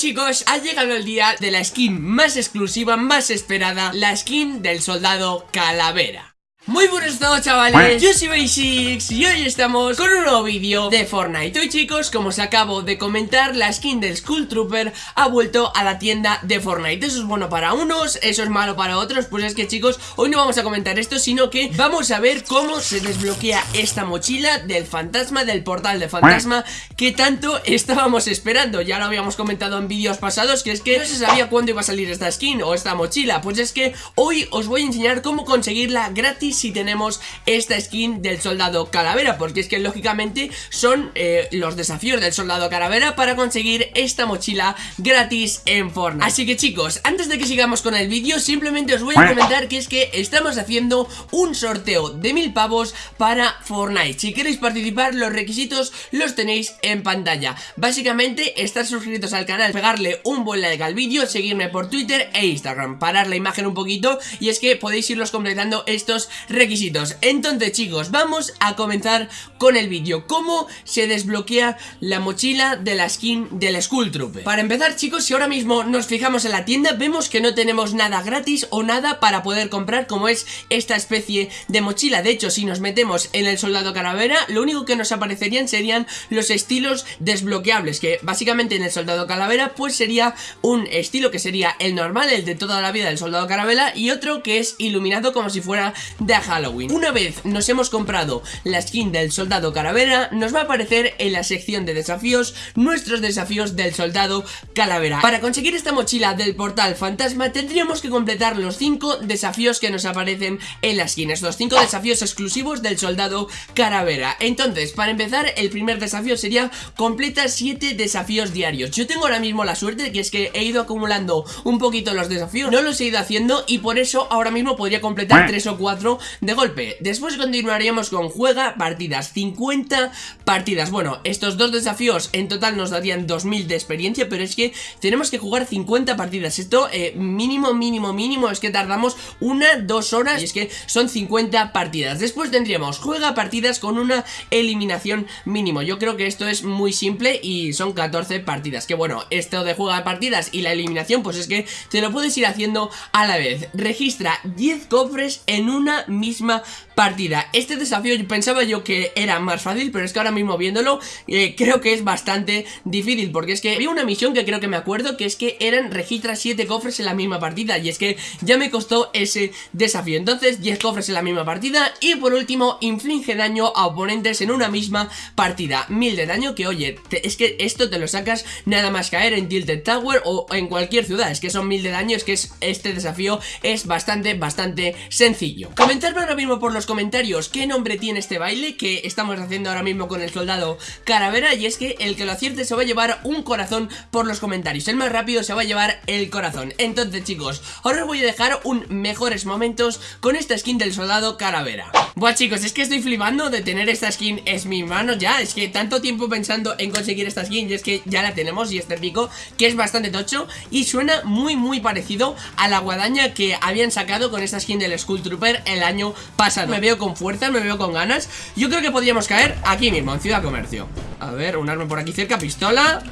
chicos, ha llegado el día de la skin más exclusiva, más esperada La skin del soldado Calavera muy buenos todos chavales, yo soy Basics y hoy estamos con un nuevo vídeo de Fortnite. Hoy chicos, como os acabo de comentar, la skin del Skull Trooper ha vuelto a la tienda de Fortnite. Eso es bueno para unos, eso es malo para otros. Pues es que chicos, hoy no vamos a comentar esto, sino que vamos a ver cómo se desbloquea esta mochila del fantasma, del portal de fantasma Que tanto estábamos esperando, ya lo habíamos comentado en vídeos pasados Que es que no se sabía cuándo iba a salir esta skin o esta mochila. Pues es que hoy os voy a enseñar cómo conseguirla gratis si tenemos esta skin del soldado calavera Porque es que lógicamente son eh, los desafíos del soldado calavera para conseguir esta mochila gratis en Fortnite. Así que chicos, antes de que sigamos con el vídeo simplemente os voy a comentar que es que estamos haciendo un sorteo de mil pavos para Fortnite. Si queréis participar los requisitos los tenéis en pantalla. Básicamente estar suscritos al canal, pegarle un buen like al vídeo, seguirme por Twitter e Instagram Parar la imagen un poquito y es que podéis irlos completando estos requisitos. Entonces chicos, vamos a comenzar con el vídeo. ¿Cómo se desbloquea la mochila de la skin del Skull Trooper? Para empezar chicos, si ahora mismo nos fijamos en la tienda Vemos que no tenemos nada gratis o nada para poder comprar Como es esta especie de mochila. De hecho, si nos metemos en el Soldado Calavera Lo único que nos aparecerían serían los estilos desbloqueables Que básicamente en el Soldado Calavera pues sería un estilo que sería el normal El de toda la vida del Soldado Calavera Y otro que es iluminado como si fuera Halloween. Una vez nos hemos comprado la skin del soldado calavera Nos va a aparecer en la sección de desafíos Nuestros desafíos del soldado calavera. Para conseguir esta mochila del portal fantasma Tendríamos que completar los 5 desafíos que nos aparecen en la skin. Estos 5 desafíos exclusivos del soldado calavera. Entonces, para empezar, el primer desafío sería Completa 7 desafíos diarios. Yo tengo ahora mismo la suerte que es que he ido acumulando un poquito los desafíos No los he ido haciendo y por eso ahora mismo podría completar 3 o 4 de golpe. Después continuaríamos con juega partidas 50 partidas. Bueno, estos dos desafíos en total nos darían 2000 de experiencia Pero es que tenemos que jugar 50 partidas. Esto eh, mínimo, mínimo, mínimo Es que tardamos una, dos horas Y es que son 50 partidas. Después tendríamos juega partidas con una eliminación mínimo. Yo creo que esto es muy simple y son 14 partidas Que bueno, esto de juega partidas y la eliminación Pues es que te lo puedes ir haciendo a la vez. Registra 10 cofres en una misma partida. Este desafío pensaba yo que era más fácil Pero es que ahora mismo viéndolo eh, creo que es bastante difícil Porque es que había una misión que creo que me acuerdo Que es que eran registra 7 cofres en la misma partida Y es que ya me costó ese desafío. Entonces 10 cofres en la misma partida Y por último inflige daño a oponentes en una misma partida. 1000 de daño que oye, es que esto te lo sacas nada más caer en Tilted Tower o en cualquier ciudad. Es que son 1000 de daño, es que es, este desafío es bastante, bastante sencillo Comentarme ahora mismo por los comentarios qué nombre tiene este baile que estamos haciendo ahora mismo con el soldado Caravera y es que el que lo acierte se va a llevar un corazón por los comentarios, el más rápido se va a llevar el corazón. Entonces chicos, ahora os voy a dejar un mejores momentos con esta skin del soldado Caravera. Buah chicos, es que estoy flipando de tener esta skin en mis manos ya, es que tanto tiempo pensando en conseguir esta skin y es que ya la tenemos y este pico que es bastante tocho y suena muy muy parecido a la guadaña que habían sacado con esta skin del Skull Trooper el año pasado veo con fuerza, me veo con ganas. Yo creo que podríamos caer aquí mismo, en Ciudad Comercio. A ver, un arma por aquí cerca, pistola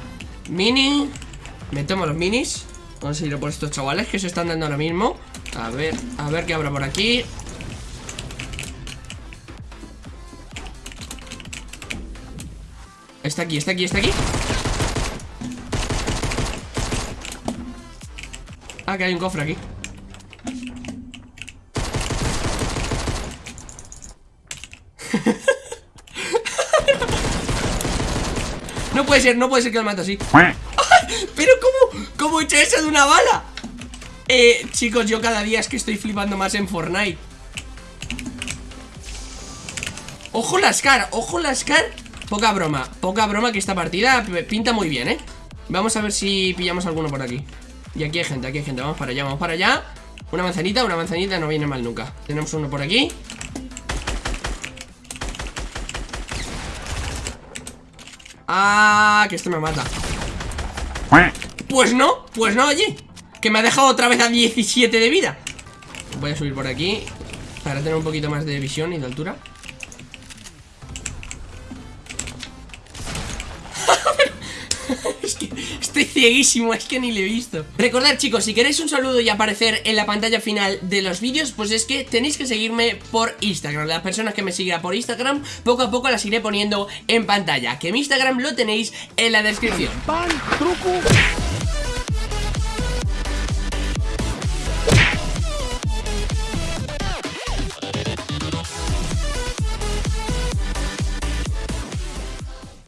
Mini. Metemos los minis. Vamos a ir por estos chavales que se están dando ahora mismo. A ver, a ver qué habrá por aquí. Está aquí, está aquí, está aquí. Ah, que hay un cofre aquí no puede ser, no puede ser que lo mate así. Pero ¿cómo? ¿Cómo he hecho eso de una bala? Eh, chicos, yo cada día es que estoy flipando más en Fortnite. Ojo la Scar, ojo la Scar Poca broma, poca broma que esta partida pinta muy bien, ¿eh? Vamos a ver si pillamos alguno por aquí. Y aquí hay gente, aquí hay gente, vamos para allá, vamos para allá. Una manzanita, una manzanita no viene mal nunca. Tenemos uno por aquí Ah, que esto me mata. Pues no, pues no, oye. Que me ha dejado otra vez a 17 de vida. Voy a subir por aquí Para tener un poquito más de visión y de altura estoy cieguísimo, es que ni le he visto. Recordad chicos, si queréis un saludo y aparecer en la pantalla final de los vídeos Pues es que tenéis que seguirme por Instagram. Las personas que me sigan por Instagram, poco a poco las iré poniendo en pantalla Que mi Instagram lo tenéis en la descripción. Pan, truco